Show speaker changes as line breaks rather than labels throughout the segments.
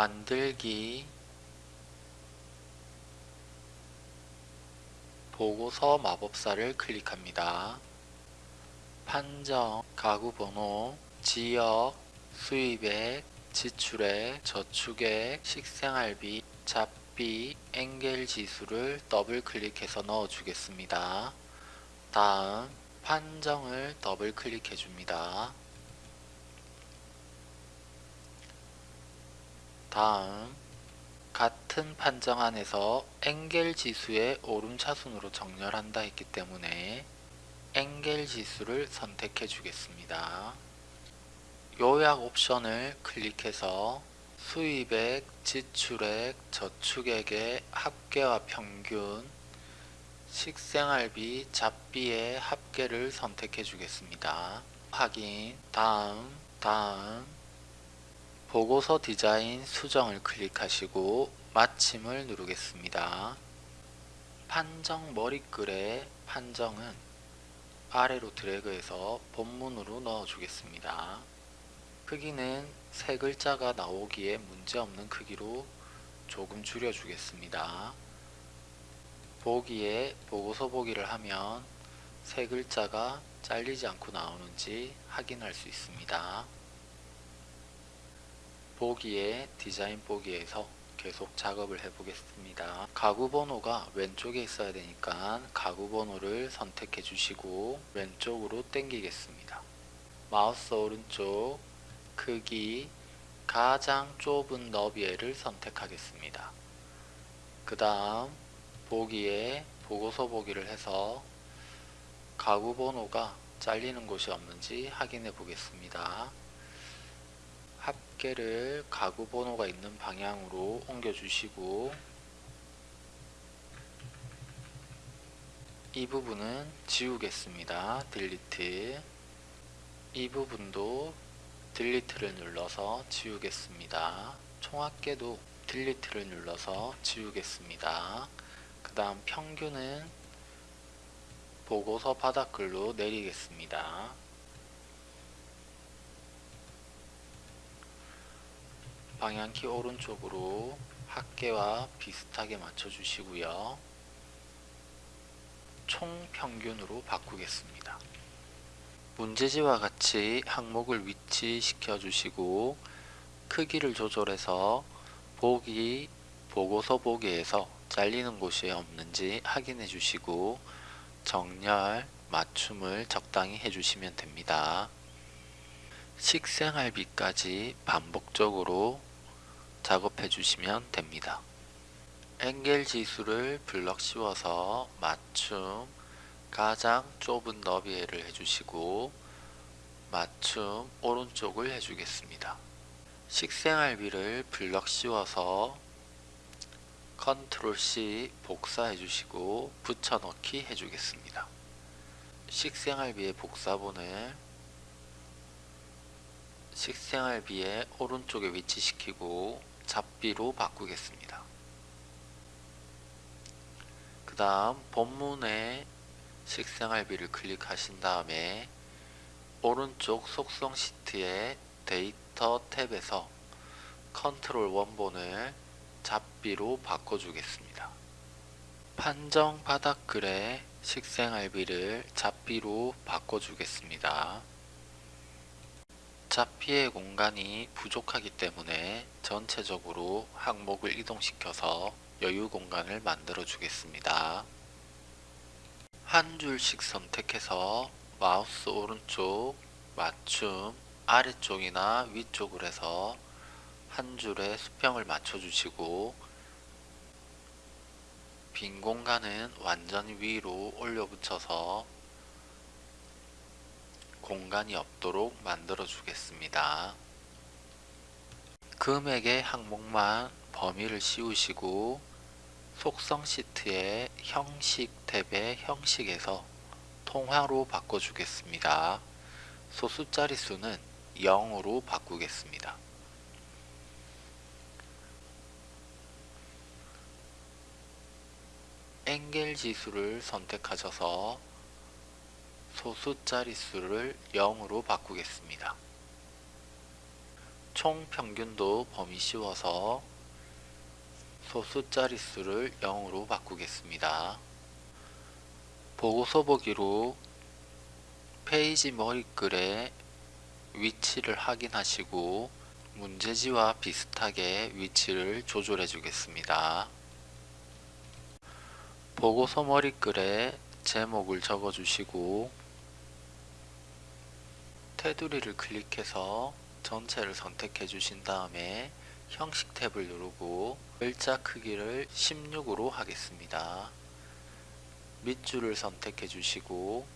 만들기 보고서 마법사를 클릭합니다. 판정, 가구 번호, 지역, 수입액, 지출액, 저축액, 식생활비, 잡비, 엥겔 지수를 더블 클릭해서 넣어 주겠습니다. 다음 판정을 더블 클릭해 줍니다. 다음 같은 판정 안에서 엔겔 지수의 오름차순으로 정렬한다 했기 때문에 엔겔 지수를 선택해 주겠습니다. 요약 옵션을 클릭해서 수입액, 지출액, 저축액의 합계와 평균, 식생활비, 잡비의 합계를 선택해 주겠습니다. 확인, 다음, 다음, 보고서 디자인 수정을 클릭하시고 마침을 누르겠습니다. 판정 머리글의 판정은 아래로 드래그해서 본문으로 넣어 주겠습니다. 크기는 세 글자가 나오기에 문제없는 크기로 조금 줄여 주겠습니다. 보기에 보고서 보기를 하면 세 글자가 잘리지 않고 나오는지 확인할 수 있습니다. 보기에 디자인 보기에서 계속 작업을 해 보겠습니다. 가구 번호가 왼쪽에 있어야 되니까 가구 번호를 선택해 주시고 왼쪽으로 당기겠습니다. 마우스 오른쪽 크기 가장 좁은 너비를 선택하겠습니다. 그 다음 보기에 보고서 보기를 해서 가구 번호가 잘리는 곳이 없는지 확인해 보겠습니다. 합계를 가구 번호가 있는 방향으로 옮겨 주시고 이 부분은 지우겠습니다. 딜리트 이 부분도 딜리트를 눌러서 지우겠습니다. 총합계도 딜리트를 눌러서 지우겠습니다. 그 다음 평균은 보고서 바닥글로 내리겠습니다. 방향키 오른쪽으로 합계와 비슷하게 맞춰주시고요. 총 평균으로 바꾸겠습니다. 문제지와 같이 항목을 위치시켜 주시고 크기를 조절해서 보기, 보고서 보기에서 잘리는 곳이 없는지 확인해 주시고 정렬, 맞춤을 적당히 해주시면 됩니다. 식생활비까지 반복적으로 작업해 주시면 됩니다. 엔겔 지수를 블럭 씌워서 맞춤, 가장 좁은 너비를 해주시고 맞춤 오른쪽을 해주겠습니다. 식생활비를 블럭 씌워서 컨트롤 C 복사해 주시고 붙여넣기 해주겠습니다. 식생활비의 복사본을 식생활비의 오른쪽에 위치시키고 잡비로 바꾸겠습니다. 그 다음 본문에 식생활비를 클릭하신 다음에 오른쪽 속성 시트의 데이터 탭에서 컨트롤 원본을 잡비로 바꿔주겠습니다. 판정 바닥글에 식생활비를 잡비로 바꿔주겠습니다. 잡비의 공간이 부족하기 때문에 전체적으로 항목을 이동시켜서 여유 공간을 만들어 주겠습니다. 한 줄씩 선택해서 마우스 오른쪽 맞춤 아래쪽이나 위쪽을 해서 한 줄에 수평을 맞춰 주시고 빈 공간은 완전히 위로 올려 붙여서 공간이 없도록 만들어 주겠습니다. 금액의 항목만 범위를 씌우시고 속성 시트의 형식 탭의 형식에서 통화로 바꿔주겠습니다. 소수 자릿수는 0으로 바꾸겠습니다. 엔겔 지수를 선택하셔서 소수 자릿수를 0으로 바꾸겠습니다. 총 평균도 범위 씌워서 소수 자릿수를 0으로 바꾸겠습니다. 보고서 보기로 페이지 머리글의 위치를 확인하시고 문제지와 비슷하게 위치를 조절해 주겠습니다. 보고서 머리글에 제목을 적어 주시고 테두리를 클릭해서 전체를 선택해 주신 다음에 형식 탭을 누르고 글자 크기를 16으로 하겠습니다. 밑줄을 선택해 주시고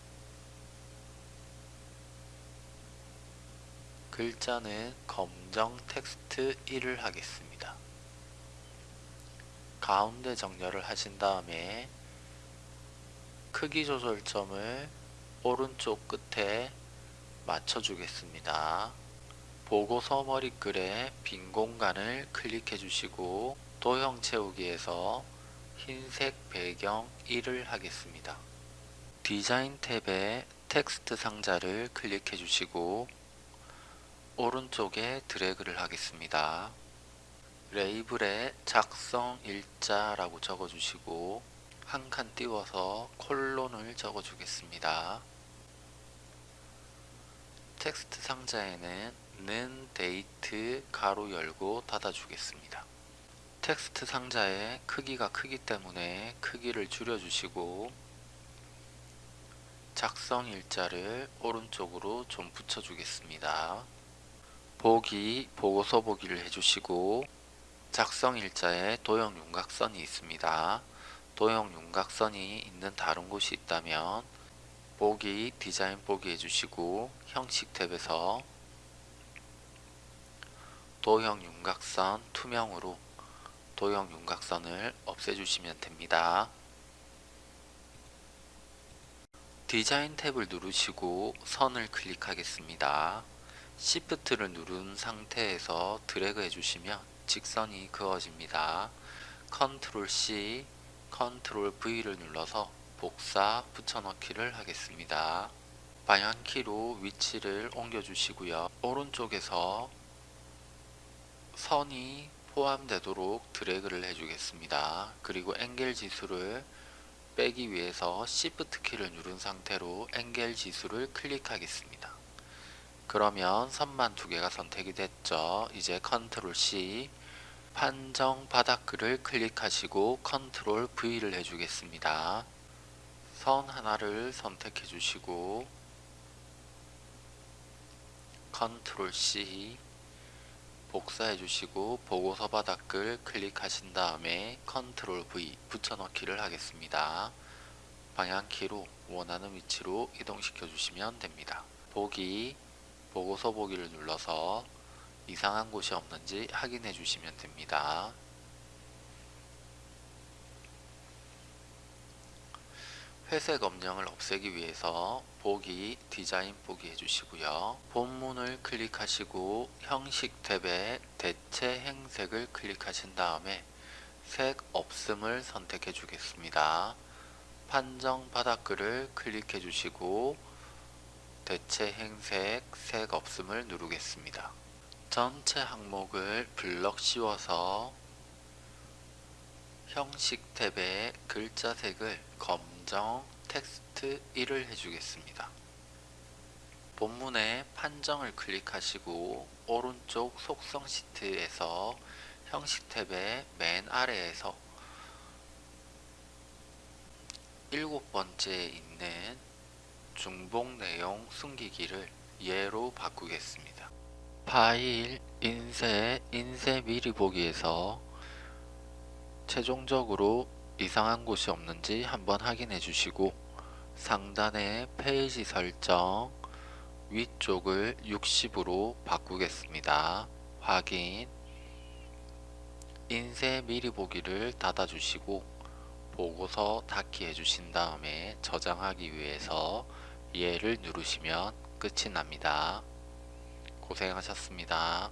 글자는 검정 텍스트 1을 하겠습니다. 가운데 정렬을 하신 다음에 크기 조절점을 오른쪽 끝에 맞춰 주겠습니다. 보고서 머리글에 빈 공간을 클릭해 주시고 도형 채우기에서 흰색 배경 1을 하겠습니다. 디자인 탭에 텍스트 상자를 클릭해 주시고 오른쪽에 드래그를 하겠습니다. 레이블에 작성 일자라고 적어 주시고 한 칸 띄워서 콜론을 적어 주겠습니다. 텍스트 상자에는 는 데이트 가로 열고 닫아 주겠습니다. 텍스트 상자의 크기가 크기 때문에 크기를 줄여 주시고 작성 일자를 오른쪽으로 좀 붙여 주겠습니다. 보기, 보고서 보기를 해주시고 작성 일자에 도형 윤곽선이 있습니다. 도형 윤곽선이 있는 다른 곳이 있다면 보기, 디자인 보기 해주시고 형식 탭에서 도형 윤곽선 투명으로 도형 윤곽선을 없애주시면 됩니다. 디자인 탭을 누르시고 선을 클릭하겠습니다. Shift를 누른 상태에서 드래그 해주시면 직선이 그어집니다. Ctrl C, Ctrl V를 눌러서 복사 붙여넣기를 하겠습니다. 방향키로 위치를 옮겨주시고요. 오른쪽에서 선이 포함되도록 드래그를 해주겠습니다. 그리고 앵겔 지수를 빼기 위해서 Shift 키를 누른 상태로 앵겔 지수를 클릭하겠습니다. 그러면 선만 두 개가 선택이 됐죠. 이제 Ctrl C 판정 바닥글을 클릭하시고 Ctrl V를 해주겠습니다. 선 하나를 선택해 주시고 Ctrl C 복사해 주시고 보고서 바닥글 클릭하신 다음에 컨트롤 V 붙여넣기를 하겠습니다. 방향키로 원하는 위치로 이동시켜 주시면 됩니다. 보기, 보고서 보기를 눌러서 이상한 곳이 없는지 확인해 주시면 됩니다. 회색 엄령을 없애기 위해서 보기, 디자인 보기 해주시고요. 본문을 클릭하시고 형식 탭에 대체 행색을 클릭하신 다음에 색 없음을 선택해 주겠습니다. 판정 바닥글을 클릭해 주시고 대체 행색 색 없음을 누르겠습니다. 전체 항목을 블럭 씌워서 형식 탭에 글자 색을 검 판정 텍스트 1을 해주겠습니다. 본문의 판정을 클릭하시고 오른쪽 속성 시트에서 형식 탭의 맨 아래에서 일곱 번째에 있는 중복 내용 숨기기를 예로 바꾸겠습니다. 파일, 인쇄, 인쇄 미리 보기에서 최종적으로 이상한 곳이 없는지 한번 확인해 주시고 상단의 페이지 설정 위쪽을 60으로 바꾸겠습니다. 확인 인쇄 미리 보기를 닫아 주시고 보고서 닫기 해주신 다음에 저장하기 위해서 얘를 누르시면 끝이 납니다. 고생하셨습니다.